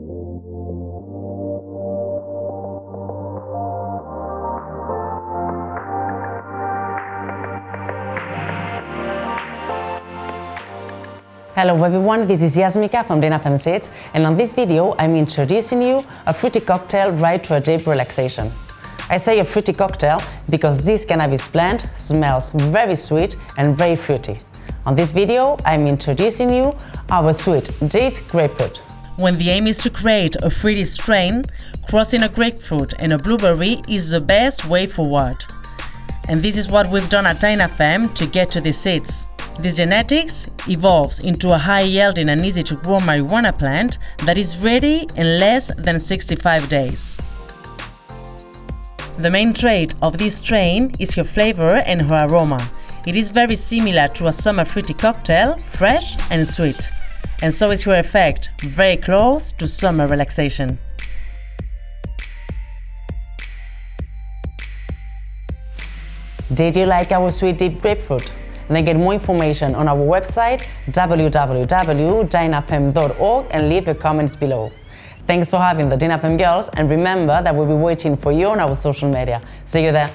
Hello everyone, this is Yasmika from Dinafem Seeds and on this video I'm introducing you a fruity cocktail right to a deep relaxation. I say a fruity cocktail because this cannabis plant smells very sweet and very fruity. On this video I'm introducing you our sweet deep grapefruit. When the aim is to create a fruity strain, crossing a grapefruit and a blueberry is the best way forward. And this is what we've done at Dinafem to get to the seeds. This genetics evolves into a high-yielding and easy-to-grow marijuana plant that is ready in less than 65 days. The main trait of this strain is her flavor and her aroma. It is very similar to a summer fruity cocktail, fresh and sweet. And so is her effect, very close to summer relaxation. Did you like our sweet deep grapefruit? Then get more information on our website www.dinafem.org and leave your comments below. Thanks for having the Dinafem girls and remember that we'll be waiting for you on our social media. See you there!